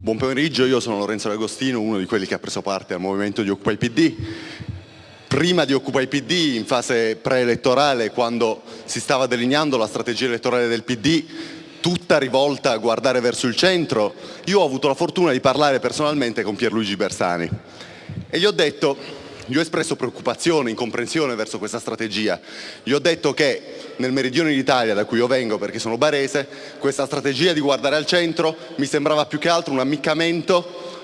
Buon pomeriggio, io sono Lorenzo D'Agostino, uno di quelli che ha preso parte al movimento di Occupy PD. Prima di Occupy PD, in fase preelettorale, quando si stava delineando la strategia elettorale del PD, tutta rivolta a guardare verso il centro, io ho avuto la fortuna di parlare personalmente con Pierluigi Bersani e gli ho detto gli ho espresso preoccupazione, incomprensione verso questa strategia. Gli ho detto che nel meridione d'Italia, da cui io vengo perché sono barese, questa strategia di guardare al centro mi sembrava più che altro un ammiccamento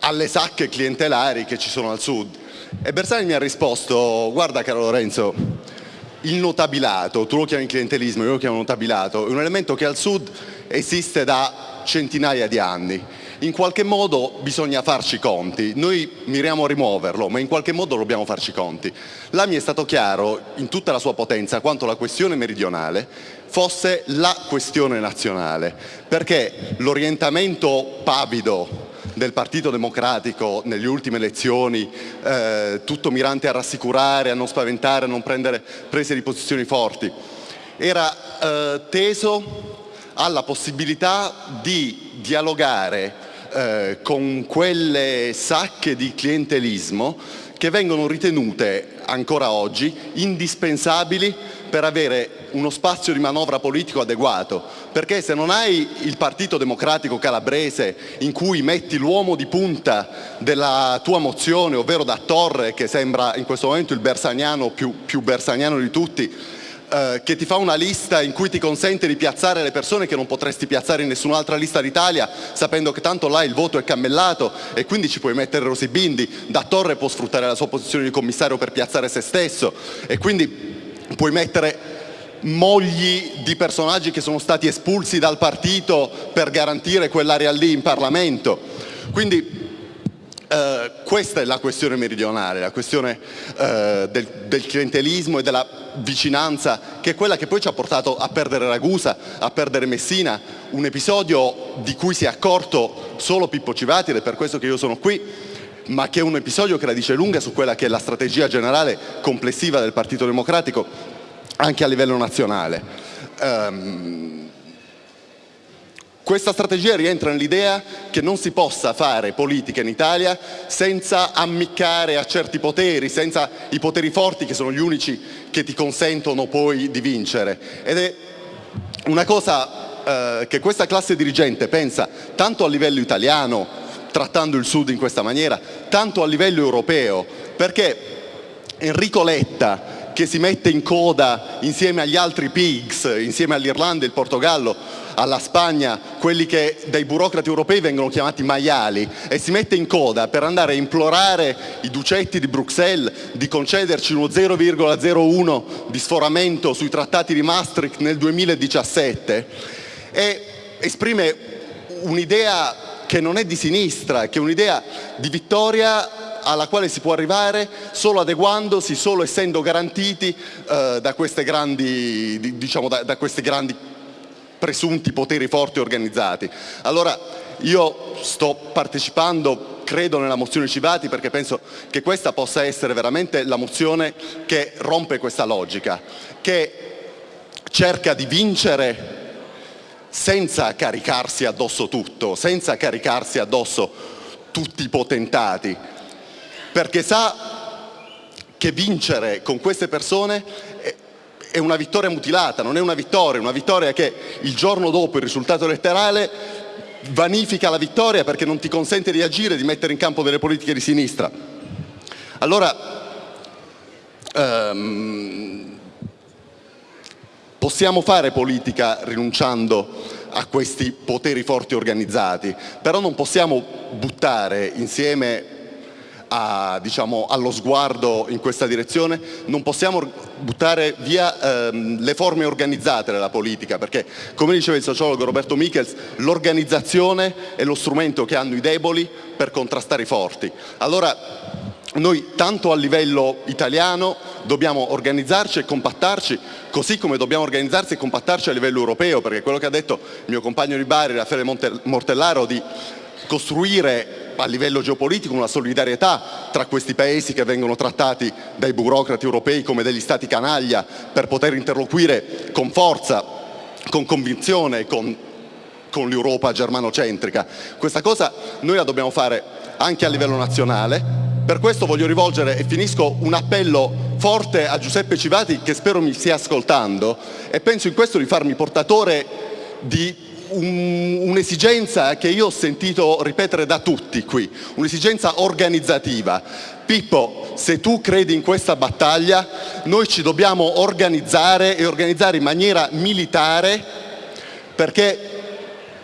alle sacche clientelari che ci sono al sud. E Bersani mi ha risposto, guarda caro Lorenzo, il notabilato, tu lo chiami clientelismo, io lo chiamo notabilato, è un elemento che al sud esiste da centinaia di anni in qualche modo bisogna farci conti, noi miriamo a rimuoverlo, ma in qualche modo dobbiamo farci conti. Là mi è stato chiaro in tutta la sua potenza quanto la questione meridionale fosse la questione nazionale, perché l'orientamento pavido del Partito Democratico nelle ultime elezioni, eh, tutto mirante a rassicurare, a non spaventare, a non prendere prese di posizioni forti, era eh, teso alla possibilità di dialogare eh, con quelle sacche di clientelismo che vengono ritenute ancora oggi indispensabili per avere uno spazio di manovra politico adeguato, perché se non hai il Partito Democratico Calabrese in cui metti l'uomo di punta della tua mozione, ovvero da Torre, che sembra in questo momento il bersaniano più, più bersaniano di tutti, eh, che ti fa una lista in cui ti consente di piazzare le persone che non potresti piazzare in nessun'altra lista d'Italia sapendo che tanto là il voto è cammellato e quindi ci puoi mettere Rosy Bindi, da Torre può sfruttare la sua posizione di commissario per piazzare se stesso e quindi puoi mettere mogli di personaggi che sono stati espulsi dal partito per garantire quell'area lì in Parlamento. Quindi eh, questa è la questione meridionale, la questione eh, del, del, clientelismo e della vicinanza, che è quella che poi ci ha portato a perdere Ragusa, a perdere Messina, un episodio di cui si è accorto solo Pippo Civati ed è per questo che io sono qui, ma che è un episodio che la dice lunga su quella che è la strategia generale complessiva del Partito Democratico anche a livello nazionale. Um, questa strategia rientra nell'idea che non si possa fare politica in Italia senza ammiccare a certi poteri, senza i poteri forti che sono gli unici che ti consentono poi di vincere. Ed è una cosa eh, che questa classe dirigente pensa tanto a livello italiano, trattando il Sud in questa maniera, tanto a livello europeo, perché Enrico Letta, che si mette in coda insieme agli altri pigs, insieme all'Irlanda il Portogallo, alla Spagna quelli che dai burocrati europei vengono chiamati maiali e si mette in coda per andare a implorare i ducetti di Bruxelles di concederci uno 0,01 di sforamento sui trattati di Maastricht nel 2017 e esprime un'idea che non è di sinistra, che è un'idea di vittoria alla quale si può arrivare solo adeguandosi, solo essendo garantiti eh, da, grandi, diciamo, da, da queste grandi presunti poteri forti organizzati. Allora io sto partecipando, credo nella mozione Civati perché penso che questa possa essere veramente la mozione che rompe questa logica, che cerca di vincere senza caricarsi addosso tutto, senza caricarsi addosso tutti i potentati, perché sa che vincere con queste persone è una vittoria mutilata, non è una vittoria, è una vittoria che il giorno dopo il risultato elettorale vanifica la vittoria perché non ti consente di agire, di mettere in campo delle politiche di sinistra. Allora, ehm, possiamo fare politica rinunciando a questi poteri forti organizzati, però non possiamo buttare insieme a, diciamo, allo sguardo in questa direzione, non possiamo buttare via ehm, le forme organizzate della politica, perché come diceva il sociologo Roberto Michels, l'organizzazione è lo strumento che hanno i deboli per contrastare i forti. Allora noi tanto a livello italiano dobbiamo organizzarci e compattarci, così come dobbiamo organizzarci e compattarci a livello europeo, perché quello che ha detto il mio compagno di Bari, Raffaele Mortellaro, di costruire a livello geopolitico una solidarietà tra questi paesi che vengono trattati dai burocrati europei come degli stati canaglia per poter interloquire con forza, con convinzione, con con l'Europa germanocentrica. Questa cosa noi la dobbiamo fare anche a livello nazionale. Per questo voglio rivolgere, e finisco, un appello forte a Giuseppe Civati che spero mi stia ascoltando e penso in questo di farmi portatore di un'esigenza che io ho sentito ripetere da tutti qui, un'esigenza organizzativa. Pippo, se tu credi in questa battaglia, noi ci dobbiamo organizzare e organizzare in maniera militare perché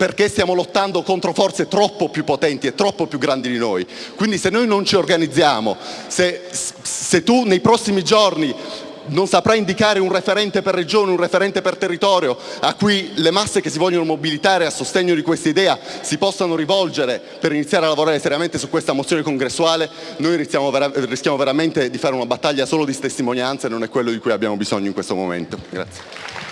perché stiamo lottando contro forze troppo più potenti e troppo più grandi di noi. Quindi se noi non ci organizziamo, se, se tu nei prossimi giorni non saprà indicare un referente per regione, un referente per territorio a cui le masse che si vogliono mobilitare a sostegno di questa idea si possano rivolgere per iniziare a lavorare seriamente su questa mozione congressuale, noi rischiamo, vera rischiamo veramente di fare una battaglia solo di testimonianza e non è quello di cui abbiamo bisogno in questo momento. Grazie.